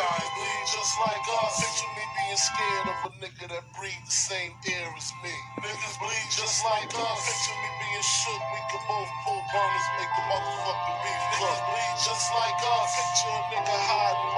sign bleed just like us. Picture me being scared of a nigga that breathe the same air as me. Niggas bleed just like us. Picture me being shook. We could both pull burners, make the motherfucking beef Niggas bleed just like us. Picture a nigga hiding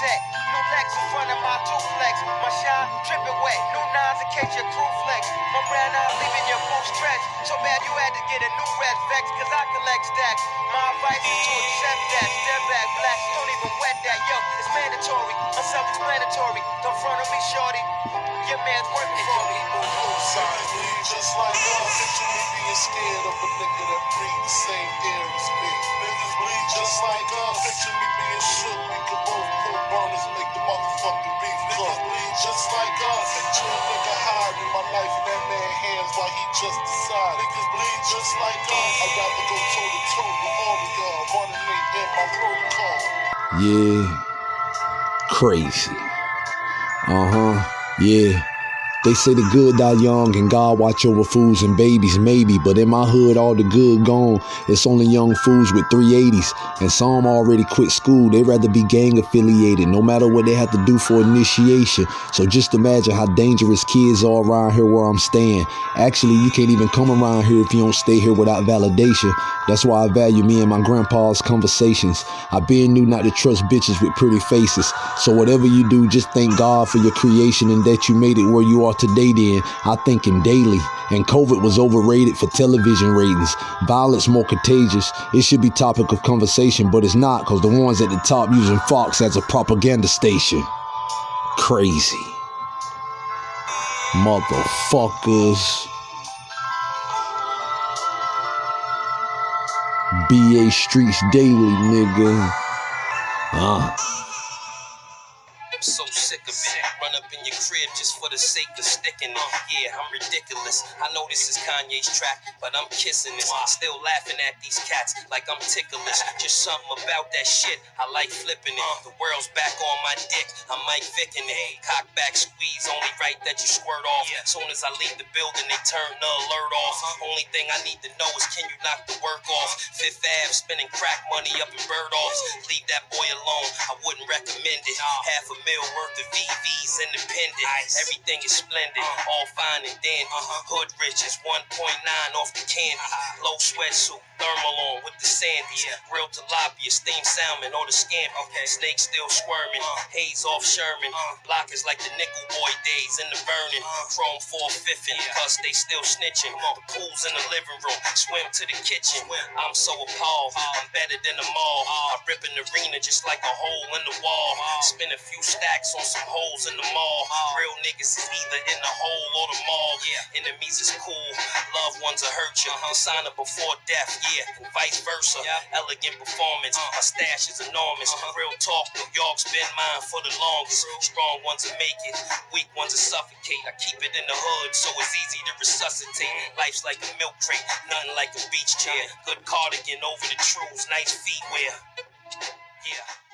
set. New legs in front of my duplex. My shine dripping wet. New nines in case your crew flex. My brown eyes leaving your boots stretch. So bad you had to get a new red vex. Cause I collect stacks. My advice is to accept that. Step back, black. Don't even wet that. Yo, it's mandatory. I'm self-explanatory. Don't front on me, shorty. Your man's working for me. Sign bleed just like us. Picture me being scared of a nigga my life in that man hands while he just decide. Niggas bleed just like us. I'd rather go toe to toe with all of y'all. Me in my protocol. Yeah. Crazy. Uh huh. Yeah. They say the good die young and God watch over fools and babies, maybe. But in my hood, all the good gone. It's only young fools with 380s. And some already quit school. They rather be gang affiliated, no matter what they have to do for initiation. So just imagine how dangerous kids are around here where I'm staying. Actually, you can't even come around here if you don't stay here without validation. That's why I value me and my grandpa's conversations. I been knew not to trust bitches with pretty faces. So whatever you do, just thank God for your creation and that you made it where you are today then. I think him daily. And COVID was overrated for television ratings. Violence more contagious. It should be topic of conversation, but it's not because the ones at the top using Fox as a propaganda station. Crazy. Motherfuckers. BA Streets Daily, nigga. Uh. I'm so sick of it. Run up in your crib just for the sake of sticking it. Yeah, I'm ridiculous. I know this is Kanye's track, but I'm kissing this. Still laughing at these cats like I'm ticklish. Just something about that shit. I like flipping it. The world's back on my dick. I might thicken it. Cock back squeeze, only right that you squirt off. Soon as I leave the building, they turn the alert off. Only thing I need to know is can you knock the work off? Fifth Ave, spending crack money up in Bergdorfs. Leave that boy alone. I wouldn't recommend it. Half a mil worth of VVs independent. Everything is splendid, all fine and dandy. Hood riches, 1.9 off the candy. Low sweatsuit, thermal on with the sandy. Grilled tilapia, steamed salmon, or the scampi. Snake still squirming, haze off Sherman. Block is like the nickel boy days in the burning. Chrome 450, cause they still snitching. The pool's in the living room, swim to the kitchen. I'm so appalled, I'm better than them all. I rip an arena just like a hole in the wall. Spin a few stacks on some holes in the mall. Real niggas is either in the hole or the mall. Yeah, Enemies is cool, loved ones will hurt you. Uh-huh. Sign up before death, yeah, and vice versa. Elegant performance, uh-huh. my stash is enormous. Uh-huh. Real talk, New York's been mine for the longest. Strong ones will make it, weak ones will suffocate. I keep it in the hood, so it's easy to resuscitate. Mm-hmm. Life's like a milk crate, nothing like a beach chair. Good cardigan over the trues, nice feet wear. Yeah.